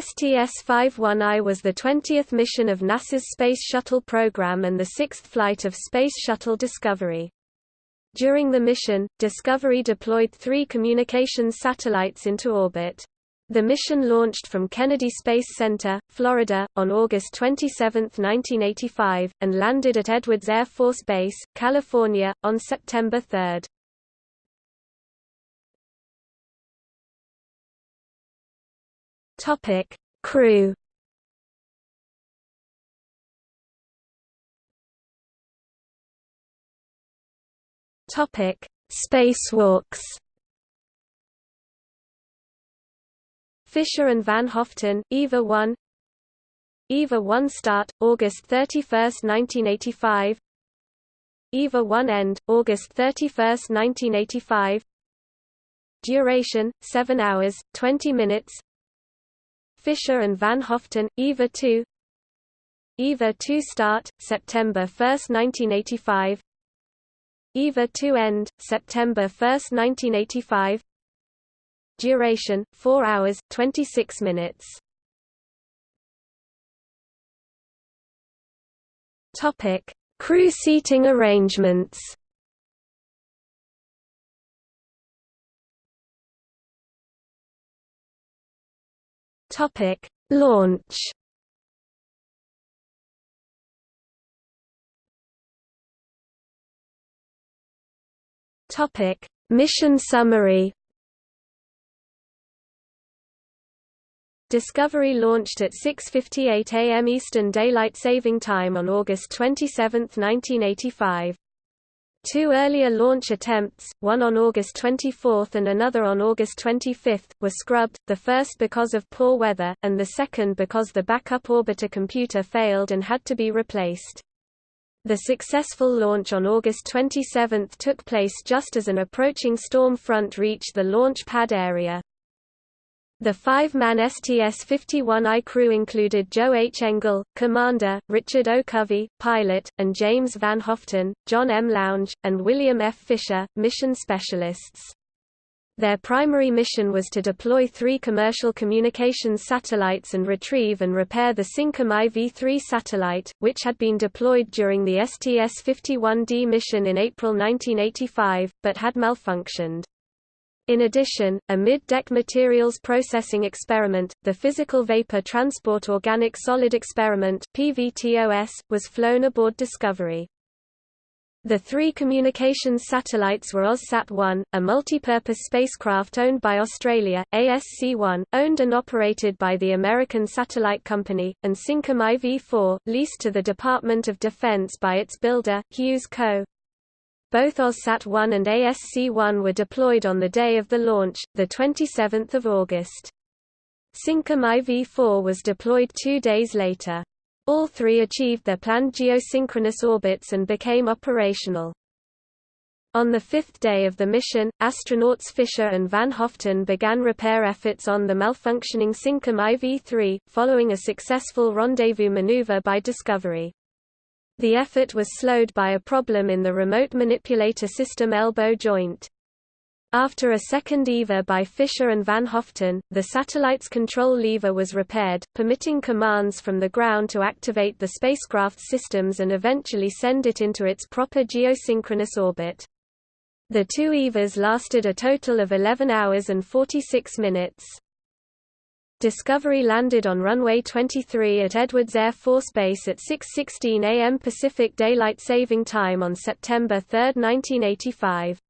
STS-51I was the 20th mission of NASA's Space Shuttle program and the sixth flight of Space Shuttle Discovery. During the mission, Discovery deployed three communications satellites into orbit. The mission launched from Kennedy Space Center, Florida, on August 27, 1985, and landed at Edwards Air Force Base, California, on September 3. Topic: Crew. Topic: Spacewalks. Fisher and Van Hoften, EVA 1 EVA 1 start, August 31, 1985 EVA 1 end, August 31, 1985 Duration, 7 hours, 20 minutes Fisher and Van Hoften, EVA 2 EVA 2 start, September 1, 1985 EVA 2 end, September 1, 1985 Duration, 4 hours, 26 minutes. Crew seating arrangements Topic: Launch. Topic: Mission summary. Discovery launched at 6:58 a.m. Eastern Daylight Saving Time on August 27, 1985. Two earlier launch attempts, one on August 24 and another on August 25, were scrubbed, the first because of poor weather, and the second because the backup orbiter computer failed and had to be replaced. The successful launch on August 27 took place just as an approaching storm front reached the launch pad area. The five-man STS-51I crew included Joe H. Engle, commander, Richard O. Covey, pilot, and James Van Hoften, John M. Lounge, and William F. Fisher, mission specialists. Their primary mission was to deploy three commercial communications satellites and retrieve and repair the Syncom IV-3 satellite, which had been deployed during the STS-51D mission in April 1985, but had malfunctioned. In addition, a mid-deck materials processing experiment, the Physical Vapor Transport Organic Solid Experiment PVTOS, was flown aboard Discovery. The three communications satellites were AusSat-1, a multi-purpose spacecraft owned by Australia, ASC-1, owned and operated by the American Satellite Company, and Syncom IV-4, leased to the Department of Defense by its builder, Hughes Co. Both AusSat-1 and ASC-1 were deployed on the day of the launch, 27 August. Syncom IV-4 was deployed two days later. All three achieved their planned geosynchronous orbits and became operational. On the fifth day of the mission, astronauts Fisher and Van Hoften began repair efforts on the malfunctioning Syncom IV-3, following a successful rendezvous maneuver by Discovery. The effort was slowed by a problem in the remote manipulator system elbow joint. After a second EVA by Fisher and Van Hoften, the satellite's control lever was repaired, permitting commands from the ground to activate the spacecraft's systems and eventually send it into its proper geosynchronous orbit. The two EVAs lasted a total of 11 hours and 46 minutes. Discovery landed on runway 23 at Edwards Air Force Base at 6.16 am Pacific Daylight Saving Time on September 3, 1985.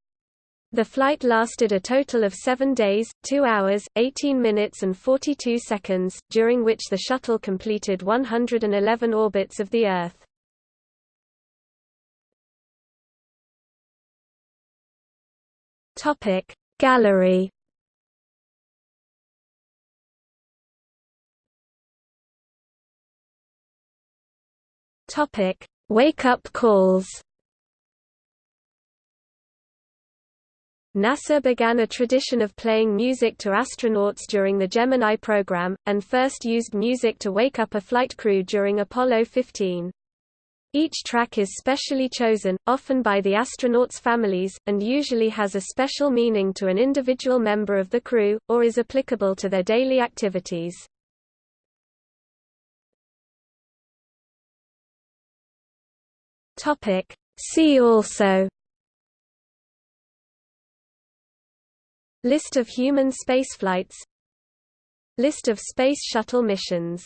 The flight lasted a total of 7 days, 2 hours, 18 minutes and 42 seconds, during which the shuttle completed 111 orbits of the Earth. Gallery Topic: Wake-up calls. NASA began a tradition of playing music to astronauts during the Gemini program, and first used music to wake up a flight crew during Apollo 15. Each track is specially chosen, often by the astronauts' families, and usually has a special meaning to an individual member of the crew, or is applicable to their daily activities. Topic See also List of human spaceflights List of Space Shuttle missions